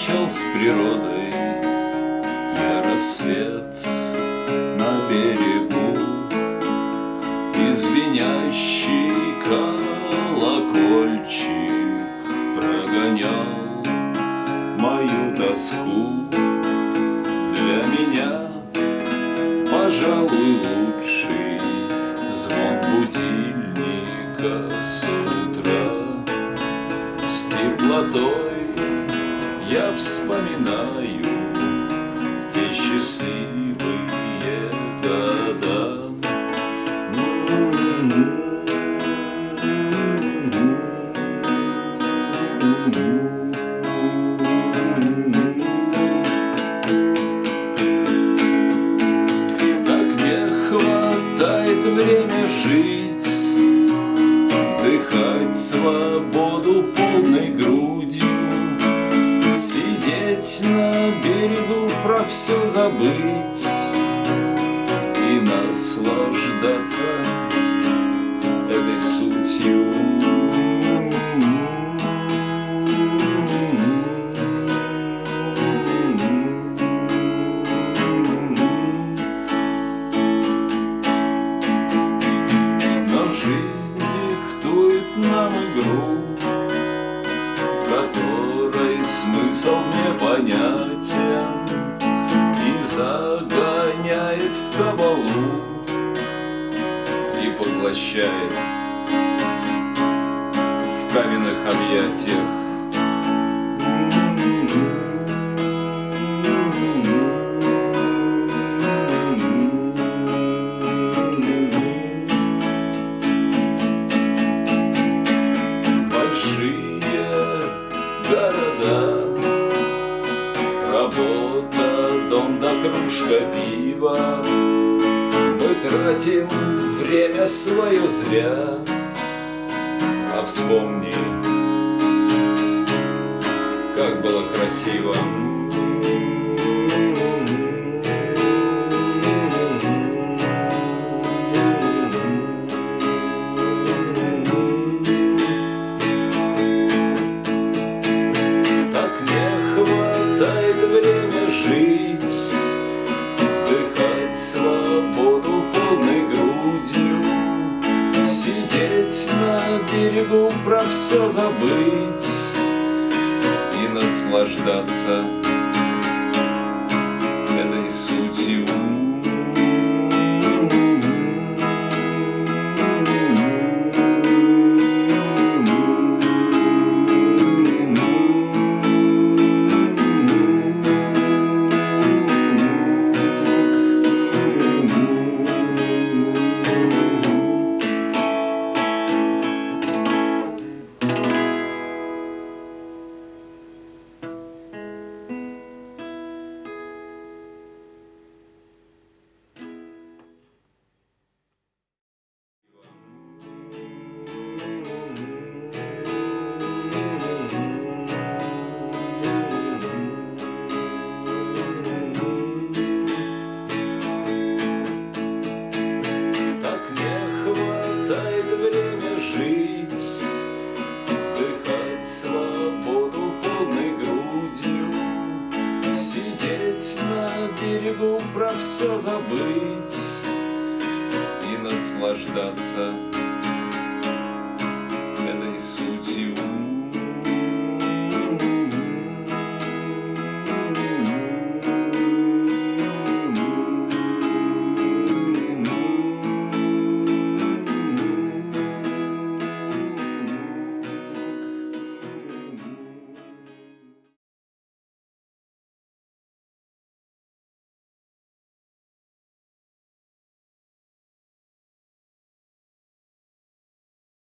встречал с природой. Я рассвет на берегу И звенящий колокольчик прогонял мою тоску. Для меня, пожалуй, лучший звон будильника с утра. С теплотой я вспоминаю те счастливые года. Время жить, вдыхать свободу полной грудью. Сидеть на берегу, про все забыть И наслаждаться смысл непонятен И загоняет в кабалу И поглощает в каменных объятиях кружка пива. Мы тратим время свое зря. А вспомни, как было красиво все забыть И наслаждаться берегу, про все забыть И наслаждаться